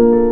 thank you.